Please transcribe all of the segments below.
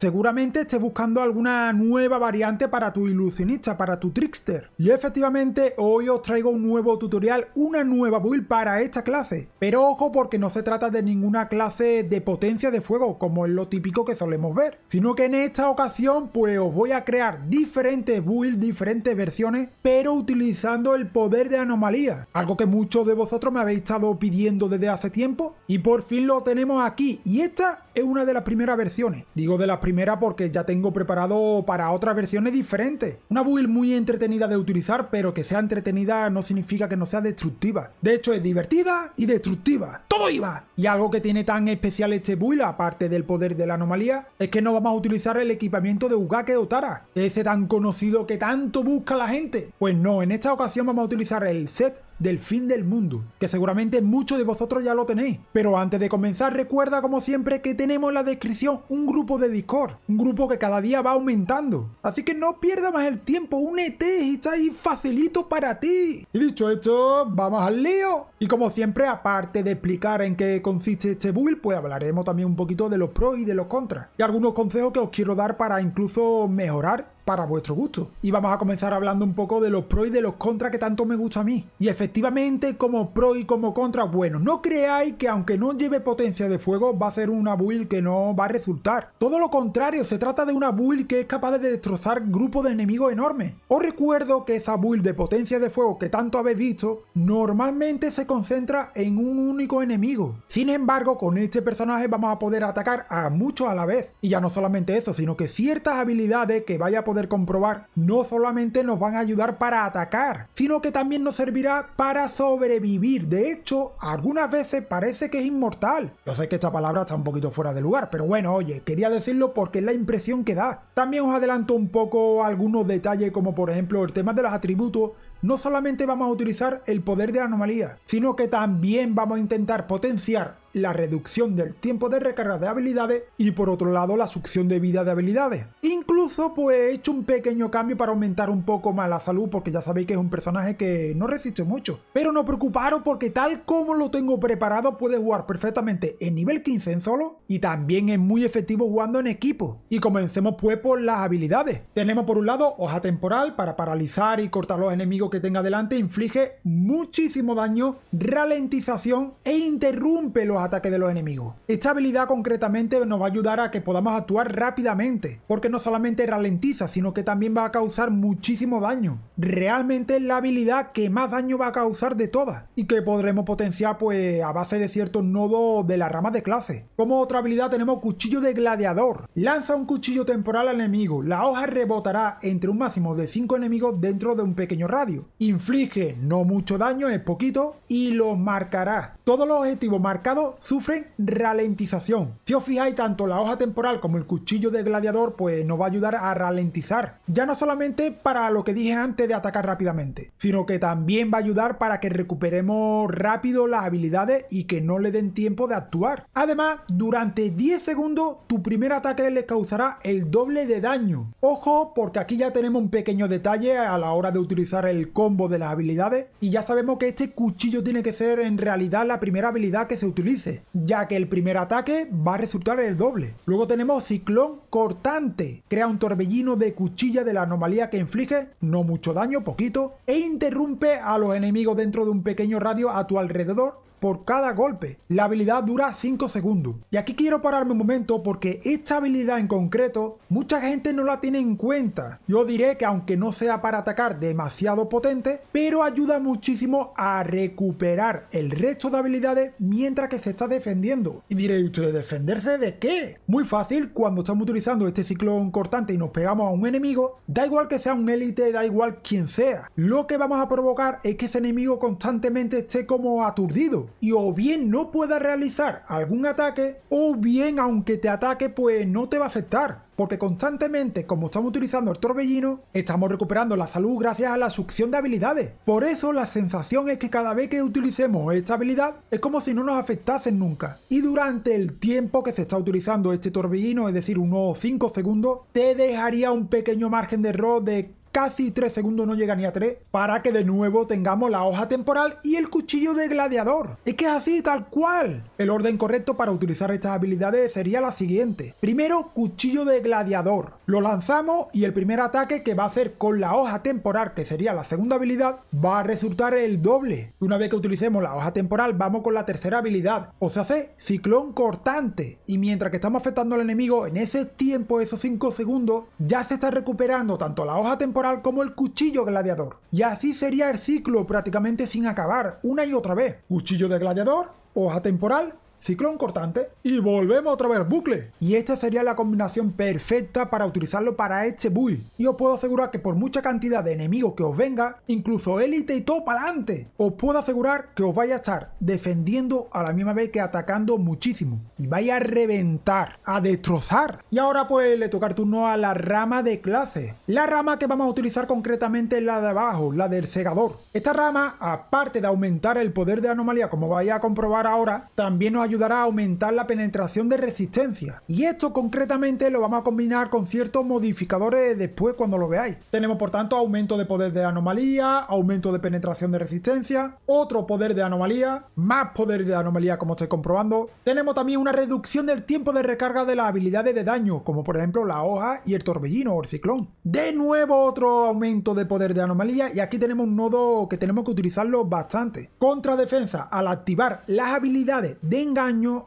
Seguramente estés buscando alguna nueva variante para tu ilusionista, para tu trickster. Y efectivamente hoy os traigo un nuevo tutorial, una nueva build para esta clase. Pero ojo porque no se trata de ninguna clase de potencia de fuego, como es lo típico que solemos ver. Sino que en esta ocasión pues os voy a crear diferentes builds, diferentes versiones, pero utilizando el poder de anomalía. Algo que muchos de vosotros me habéis estado pidiendo desde hace tiempo. Y por fin lo tenemos aquí. Y esta es una de las primeras versiones. Digo de las primera porque ya tengo preparado para otras versiones diferentes. Una build muy entretenida de utilizar, pero que sea entretenida no significa que no sea destructiva. De hecho, es divertida y destructiva. ¡Todo iba! Y algo que tiene tan especial este build, aparte del poder de la anomalía, es que no vamos a utilizar el equipamiento de Ugake o Tara, ese tan conocido que tanto busca la gente. Pues no, en esta ocasión vamos a utilizar el set del fin del mundo, que seguramente muchos de vosotros ya lo tenéis. Pero antes de comenzar recuerda como siempre que tenemos en la descripción un grupo de Discord, un grupo que cada día va aumentando. Así que no pierda más el tiempo, únete y está ahí facilito para ti. Y dicho esto, vamos al lío. Y como siempre, aparte de explicar en qué consiste este build, pues hablaremos también un poquito de los pros y de los contras. Y algunos consejos que os quiero dar para incluso mejorar para vuestro gusto. Y vamos a comenzar hablando un poco de los pros y de los contras que tanto me gusta a mí. Y efectivamente, como pro y como contra, bueno, no creáis que aunque no lleve potencia de fuego, va a ser una build que no va a resultar. Todo lo contrario, se trata de una build que es capaz de destrozar grupos de enemigos enormes. Os recuerdo que esa build de potencia de fuego que tanto habéis visto, normalmente se concentra en un único enemigo. Sin embargo, con este personaje vamos a poder atacar a muchos a la vez. Y ya no solamente eso, sino que ciertas habilidades que vaya a poder comprobar no solamente nos van a ayudar para atacar, sino que también nos servirá para sobrevivir. De hecho, algunas veces parece que es inmortal. Yo sé que esta palabra está un poquito fuera de lugar, pero bueno, oye, quería decirlo porque es la impresión que da. También os adelanto un poco algunos detalles como por ejemplo el tema de los atributos no solamente vamos a utilizar el poder de anomalía, sino que también vamos a intentar potenciar la reducción del tiempo de recarga de habilidades y por otro lado la succión de vida de habilidades. Incluso pues he hecho un pequeño cambio para aumentar un poco más la salud porque ya sabéis que es un personaje que no resiste mucho. Pero no preocuparos porque tal como lo tengo preparado puede jugar perfectamente en nivel 15 en solo y también es muy efectivo jugando en equipo. Y comencemos pues por las habilidades. Tenemos por un lado hoja temporal para paralizar y cortar los enemigos que tenga delante, inflige muchísimo daño, ralentización e interrumpe los ataques de los enemigos. Esta habilidad concretamente nos va a ayudar a que podamos actuar rápidamente, porque no solamente ralentiza, sino que también va a causar muchísimo daño. Realmente es la habilidad que más daño va a causar de todas, y que podremos potenciar pues a base de ciertos nodos de la rama de clase. Como otra habilidad tenemos Cuchillo de Gladiador. Lanza un cuchillo temporal al enemigo, la hoja rebotará entre un máximo de 5 enemigos dentro de un pequeño radio. Inflige no mucho daño, es poquito, y los marcará. Todos los objetivos marcados sufren ralentización. Si os fijáis, tanto la hoja temporal como el cuchillo de gladiador pues nos va a ayudar a ralentizar. Ya no solamente para lo que dije antes de atacar rápidamente, sino que también va a ayudar para que recuperemos rápido las habilidades y que no le den tiempo de actuar. Además, durante 10 segundos tu primer ataque le causará el doble de daño. Ojo, porque aquí ya tenemos un pequeño detalle a la hora de utilizar el combo de las habilidades y ya sabemos que este cuchillo tiene que ser en realidad la primera habilidad que se utiliza ya que el primer ataque va a resultar el doble. Luego tenemos Ciclón Cortante, crea un torbellino de cuchilla de la anomalía que inflige, no mucho daño, poquito, e interrumpe a los enemigos dentro de un pequeño radio a tu alrededor por cada golpe. La habilidad dura 5 segundos. Y aquí quiero pararme un momento porque esta habilidad en concreto mucha gente no la tiene en cuenta. Yo diré que aunque no sea para atacar demasiado potente, pero ayuda muchísimo a recuperar el resto de habilidades mientras que se está defendiendo. Y diréis usted, ¿defenderse de qué? Muy fácil, cuando estamos utilizando este ciclón cortante y nos pegamos a un enemigo, da igual que sea un élite, da igual quien sea. Lo que vamos a provocar es que ese enemigo constantemente esté como aturdido y o bien no pueda realizar algún ataque o bien aunque te ataque pues no te va a afectar porque constantemente, como estamos utilizando el torbellino, estamos recuperando la salud gracias a la succión de habilidades. Por eso la sensación es que cada vez que utilicemos esta habilidad es como si no nos afectasen nunca. Y durante el tiempo que se está utilizando este torbellino, es decir, unos 5 segundos, te dejaría un pequeño margen de error de casi 3 segundos, no llega ni a 3, para que de nuevo tengamos la hoja temporal y el cuchillo de gladiador. Es que es así, tal cual. El orden correcto para utilizar estas habilidades sería la siguiente. Primero, cuchillo de gladiador. Lo lanzamos y el primer ataque que va a hacer con la hoja temporal, que sería la segunda habilidad, va a resultar el doble. Una vez que utilicemos la hoja temporal, vamos con la tercera habilidad. O se hace ciclón cortante. Y mientras que estamos afectando al enemigo en ese tiempo, esos 5 segundos, ya se está recuperando tanto la hoja temporal como el cuchillo gladiador. Y así sería el ciclo prácticamente sin acabar, una y otra vez. Cuchillo de gladiador, hoja temporal, ciclón cortante y volvemos otra vez bucle. Y esta sería la combinación perfecta para utilizarlo para este build. Y os puedo asegurar que por mucha cantidad de enemigos que os venga, incluso élite y todo para adelante, os puedo asegurar que os vais a estar defendiendo a la misma vez que atacando muchísimo. Y vais a reventar, a destrozar. Y ahora pues le toca el turno a la rama de clase. La rama que vamos a utilizar concretamente es la de abajo, la del segador. Esta rama, aparte de aumentar el poder de anomalía como vais a comprobar ahora, también nos ayudará a aumentar la penetración de resistencia. Y esto concretamente lo vamos a combinar con ciertos modificadores después cuando lo veáis. Tenemos por tanto aumento de poder de anomalía, aumento de penetración de resistencia, otro poder de anomalía, más poder de anomalía como estoy comprobando. Tenemos también una reducción del tiempo de recarga de las habilidades de daño, como por ejemplo la hoja y el torbellino o el ciclón. De nuevo otro aumento de poder de anomalía y aquí tenemos un nodo que tenemos que utilizarlo bastante. Contra defensa, al activar las habilidades de engaño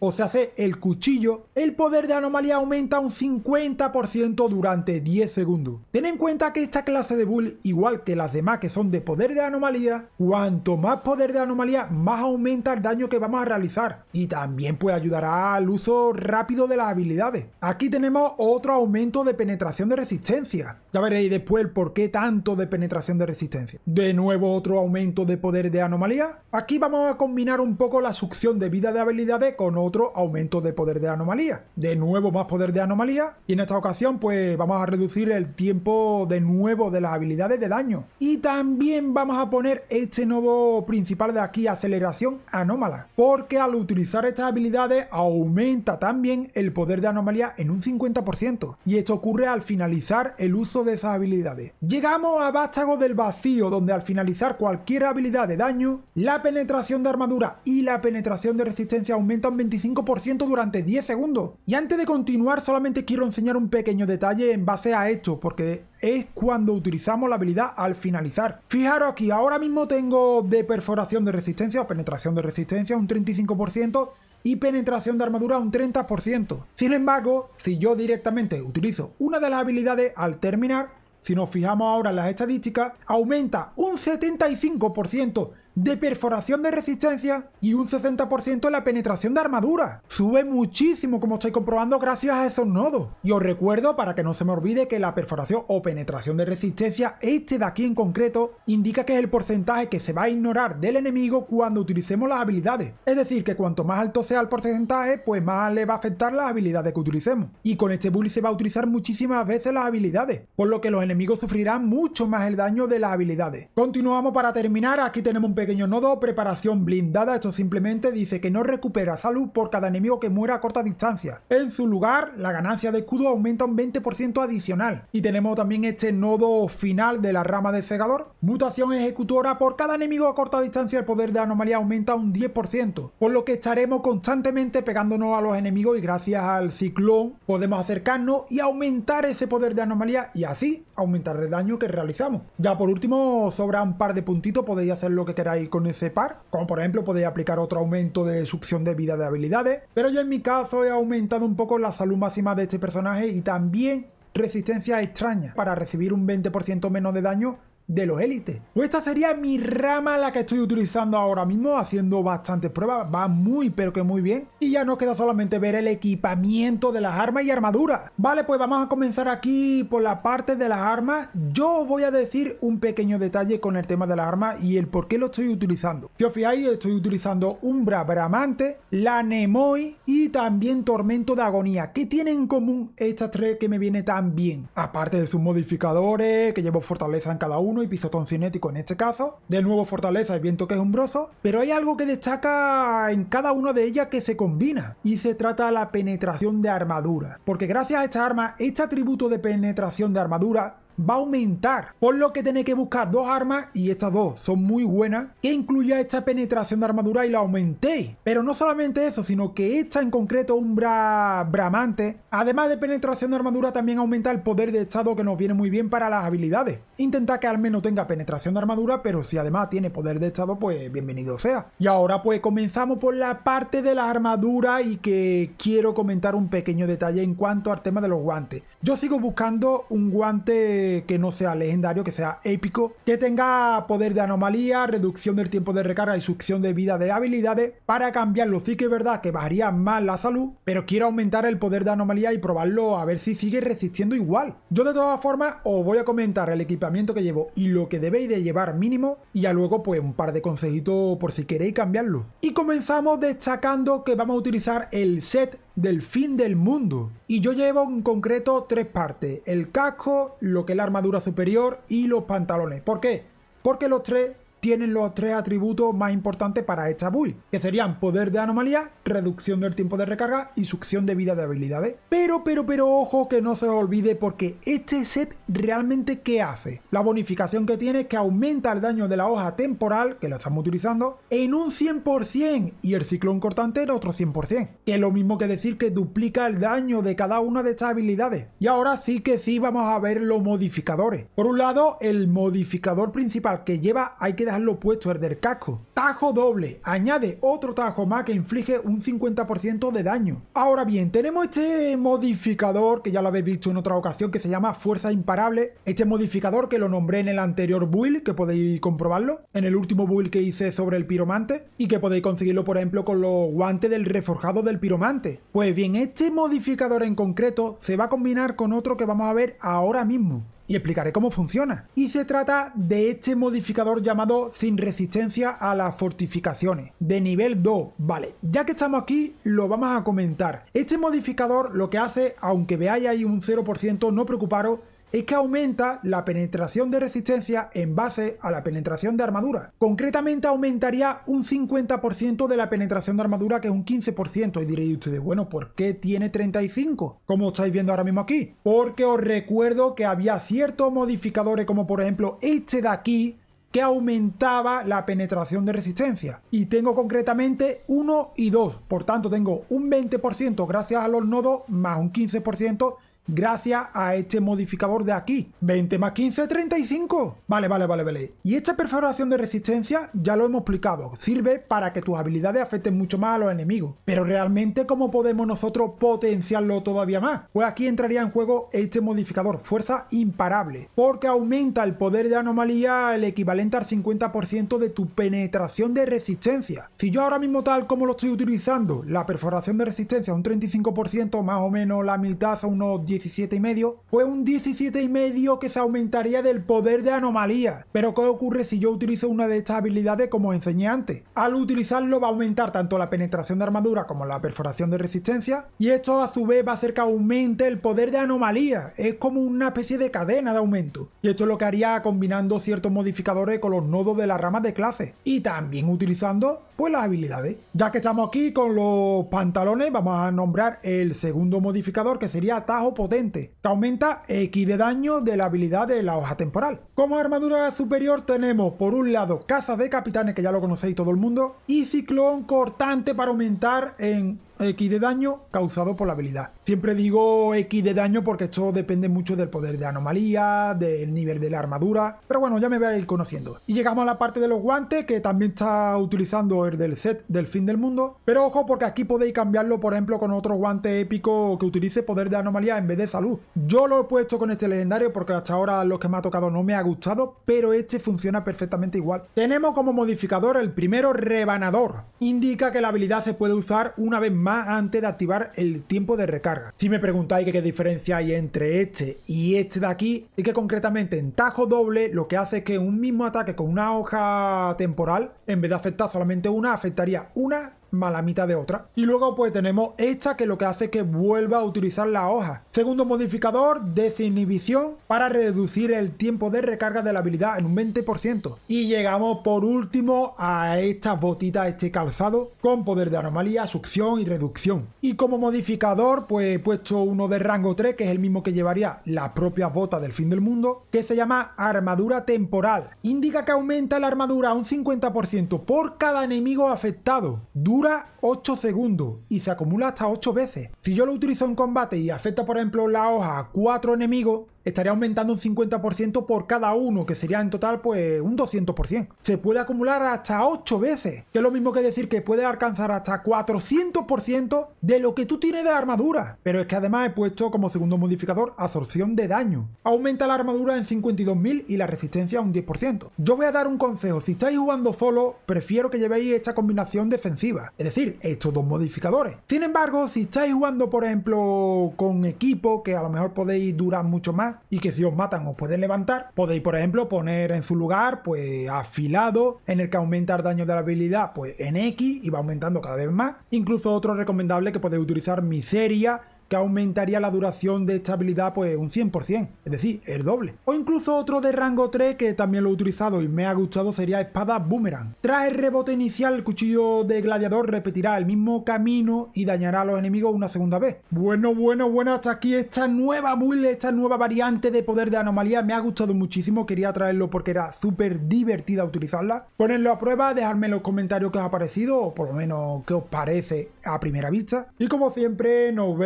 o se hace el cuchillo, el poder de anomalía aumenta un 50% durante 10 segundos. Ten en cuenta que esta clase de bull, igual que las demás que son de poder de anomalía, cuanto más poder de anomalía, más aumenta el daño que vamos a realizar. Y también pues ayudará al uso rápido de las habilidades. Aquí tenemos otro aumento de penetración de resistencia. Ya veréis después el por qué tanto de penetración de resistencia. De nuevo otro aumento de poder de anomalía. Aquí vamos a combinar un poco la succión de vida de habilidad con otro aumento de poder de anomalía. De nuevo más poder de anomalía y en esta ocasión pues vamos a reducir el tiempo de nuevo de las habilidades de daño. Y también vamos a poner este nodo principal de aquí, aceleración anómala, porque al utilizar estas habilidades aumenta también el poder de anomalía en un 50% y esto ocurre al finalizar el uso de esas habilidades. Llegamos a Vástago del Vacío donde al finalizar cualquier habilidad de daño, la penetración de armadura y la penetración de resistencia aumenta un 25% durante 10 segundos. Y antes de continuar solamente quiero enseñar un pequeño detalle en base a esto, porque es cuando utilizamos la habilidad al finalizar. Fijaros aquí, ahora mismo tengo de perforación de resistencia o penetración de resistencia un 35% y penetración de armadura un 30%. Sin embargo, si yo directamente utilizo una de las habilidades al terminar, si nos fijamos ahora en las estadísticas, aumenta un 75% de perforación de resistencia y un 60% en la penetración de armadura. Sube muchísimo como estoy comprobando gracias a esos nodos. Y os recuerdo para que no se me olvide que la perforación o penetración de resistencia, este de aquí en concreto, indica que es el porcentaje que se va a ignorar del enemigo cuando utilicemos las habilidades. Es decir, que cuanto más alto sea el porcentaje, pues más le va a afectar las habilidades que utilicemos. Y con este bully se va a utilizar muchísimas veces las habilidades, por lo que los enemigos sufrirán mucho más el daño de las habilidades. Continuamos para terminar, aquí tenemos un pequeño nodo, preparación blindada, esto simplemente dice que no recupera salud por cada enemigo que muera a corta distancia. En su lugar, la ganancia de escudo aumenta un 20% adicional. Y tenemos también este nodo final de la rama de segador, mutación ejecutora, por cada enemigo a corta distancia el poder de anomalía aumenta un 10%, por lo que estaremos constantemente pegándonos a los enemigos y gracias al ciclón podemos acercarnos y aumentar ese poder de anomalía y así aumentar el daño que realizamos. Ya por último, sobra un par de puntitos, podéis hacer lo que queráis con ese par, como por ejemplo podéis aplicar otro aumento de succión de vida de habilidades, pero yo en mi caso he aumentado un poco la salud máxima de este personaje y también resistencia extraña para recibir un 20% menos de daño de los élites. Pues esta sería mi rama la que estoy utilizando ahora mismo, haciendo bastantes pruebas, va muy pero que muy bien. Y ya nos queda solamente ver el equipamiento de las armas y armaduras. Vale, pues vamos a comenzar aquí por la parte de las armas. Yo voy a decir un pequeño detalle con el tema de las armas y el por qué lo estoy utilizando. Si os fijáis, estoy utilizando Umbra Bramante, la Nemoi y también Tormento de Agonía. ¿Qué tienen en común estas tres que me viene tan bien? Aparte de sus modificadores, que llevo fortaleza en cada uno, y pisotón cinético en este caso. De nuevo fortaleza y viento que es umbroso. Pero hay algo que destaca en cada una de ellas que se combina. Y se trata la penetración de armadura. Porque gracias a esta arma, este atributo de penetración de armadura va a aumentar. Por lo que tenéis que buscar dos armas, y estas dos son muy buenas, que incluya esta penetración de armadura y la aumentéis. Pero no solamente eso, sino que esta en concreto, Umbra Bramante, además de penetración de armadura, también aumenta el poder de estado que nos viene muy bien para las habilidades. Intenta que al menos tenga penetración de armadura, pero si además tiene poder de estado, pues bienvenido sea. Y ahora pues comenzamos por la parte de la armadura y que quiero comentar un pequeño detalle en cuanto al tema de los guantes. Yo sigo buscando un guante que no sea legendario, que sea épico, que tenga poder de anomalía, reducción del tiempo de recarga y succión de vida de habilidades. Para cambiarlo sí que es verdad que bajaría más la salud, pero quiero aumentar el poder de anomalía y probarlo a ver si sigue resistiendo igual. Yo de todas formas os voy a comentar el equipamiento que llevo y lo que debéis de llevar mínimo y ya luego pues un par de consejitos por si queréis cambiarlo. Y comenzamos destacando que vamos a utilizar el set del fin del mundo. Y yo llevo en concreto tres partes, el casco, lo que es la armadura superior y los pantalones. ¿Por qué? Porque los tres tienen los tres atributos más importantes para esta build, que serían poder de anomalía, reducción del tiempo de recarga y succión de vida de habilidades. Pero, pero, pero ojo que no se olvide porque este set realmente ¿qué hace? La bonificación que tiene es que aumenta el daño de la hoja temporal, que la estamos utilizando, en un 100% y el ciclón cortante en otro 100%, que es lo mismo que decir que duplica el daño de cada una de estas habilidades. Y ahora sí que sí vamos a ver los modificadores. Por un lado, el modificador principal que lleva hay que dejar lo puesto el del casco. Tajo doble, añade otro tajo más que inflige un 50% de daño. Ahora bien, tenemos este modificador que ya lo habéis visto en otra ocasión que se llama Fuerza Imparable. Este modificador que lo nombré en el anterior build, que podéis comprobarlo, en el último build que hice sobre el piromante y que podéis conseguirlo por ejemplo con los guantes del reforjado del piromante. Pues bien, este modificador en concreto se va a combinar con otro que vamos a ver ahora mismo y explicaré cómo funciona. Y se trata de este modificador llamado sin resistencia a las fortificaciones, de nivel 2. Vale, ya que estamos aquí, lo vamos a comentar. Este modificador lo que hace, aunque veáis ahí un 0%, no preocuparos, es que aumenta la penetración de resistencia en base a la penetración de armadura. Concretamente aumentaría un 50% de la penetración de armadura que es un 15%. Y diréis ustedes, bueno, ¿por qué tiene 35? Como estáis viendo ahora mismo aquí. Porque os recuerdo que había ciertos modificadores como por ejemplo este de aquí que aumentaba la penetración de resistencia. Y tengo concretamente 1 y 2. Por tanto, tengo un 20% gracias a los nodos más un 15% gracias a este modificador de aquí. 20 más 15, 35. Vale, vale, vale, vale. Y esta perforación de resistencia ya lo hemos explicado. Sirve para que tus habilidades afecten mucho más a los enemigos. Pero realmente, ¿cómo podemos nosotros potenciarlo todavía más? Pues aquí entraría en juego este modificador, fuerza imparable. Porque aumenta el poder de anomalía el equivalente al 50% de tu penetración de resistencia. Si yo ahora mismo tal como lo estoy utilizando, la perforación de resistencia un 35%, más o menos la mitad a unos 10 17,5, fue un 17,5 que se aumentaría del poder de anomalía. Pero ¿qué ocurre si yo utilizo una de estas habilidades como enseñé antes? Al utilizarlo va a aumentar tanto la penetración de armadura como la perforación de resistencia, y esto a su vez va a hacer que aumente el poder de anomalía. Es como una especie de cadena de aumento. Y esto es lo que haría combinando ciertos modificadores con los nodos de la rama de clase. Y también utilizando pues las habilidades. Ya que estamos aquí con los pantalones, vamos a nombrar el segundo modificador que sería Tajo Potente, que aumenta X de daño de la habilidad de la hoja temporal. Como armadura superior tenemos por un lado Caza de Capitanes, que ya lo conocéis todo el mundo, y Ciclón Cortante para aumentar en X de daño causado por la habilidad. Siempre digo X de daño porque esto depende mucho del poder de anomalía, del nivel de la armadura, pero bueno, ya me voy a ir conociendo. Y llegamos a la parte de los guantes, que también está utilizando el del set del fin del mundo, pero ojo porque aquí podéis cambiarlo, por ejemplo, con otro guante épico que utilice poder de anomalía en vez de salud. Yo lo he puesto con este legendario porque hasta ahora los que me ha tocado no me ha gustado, pero este funciona perfectamente igual. Tenemos como modificador el primero rebanador. Indica que la habilidad se puede usar una vez más más antes de activar el tiempo de recarga. Si me preguntáis qué diferencia hay entre este y este de aquí, es que concretamente en tajo doble lo que hace es que un mismo ataque con una hoja temporal, en vez de afectar solamente una, afectaría una más la mitad de otra. Y luego pues tenemos esta que lo que hace es que vuelva a utilizar la hoja. Segundo modificador, desinhibición para reducir el tiempo de recarga de la habilidad en un 20%. Y llegamos por último a estas botitas, este calzado con poder de anomalía, succión y reducción. Y como modificador pues he puesto uno de rango 3 que es el mismo que llevaría la propia bota del fin del mundo que se llama armadura temporal. Indica que aumenta la armadura un 50% por cada enemigo afectado. Dura 8 segundos y se acumula hasta 8 veces. Si yo lo utilizo en combate y afecta por ejemplo la hoja a 4 enemigos, estaría aumentando un 50% por cada uno, que sería en total pues un 200%. Se puede acumular hasta 8 veces, que es lo mismo que decir que puede alcanzar hasta 400% de lo que tú tienes de armadura. Pero es que además he puesto como segundo modificador absorción de daño. Aumenta la armadura en 52.000 y la resistencia un 10%. Yo voy a dar un consejo, si estáis jugando solo, prefiero que llevéis esta combinación defensiva, es decir, estos dos modificadores. Sin embargo, si estáis jugando por ejemplo con equipo, que a lo mejor podéis durar mucho más, y que si os matan os pueden levantar, podéis por ejemplo poner en su lugar pues afilado en el que aumenta el daño de la habilidad pues en X y va aumentando cada vez más. Incluso otro recomendable que podéis utilizar miseria que aumentaría la duración de esta habilidad pues un 100%, es decir, el doble. O incluso otro de rango 3 que también lo he utilizado y me ha gustado sería espada boomerang. Tras el rebote inicial el cuchillo de gladiador repetirá el mismo camino y dañará a los enemigos una segunda vez. Bueno, bueno, bueno, hasta aquí esta nueva build, esta nueva variante de poder de anomalía me ha gustado muchísimo, quería traerlo porque era súper divertida utilizarla. Ponedlo a prueba, dejadme en los comentarios qué os ha parecido o por lo menos qué os parece a primera vista. Y como siempre nos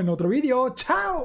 en otro vídeo. ¡Chao!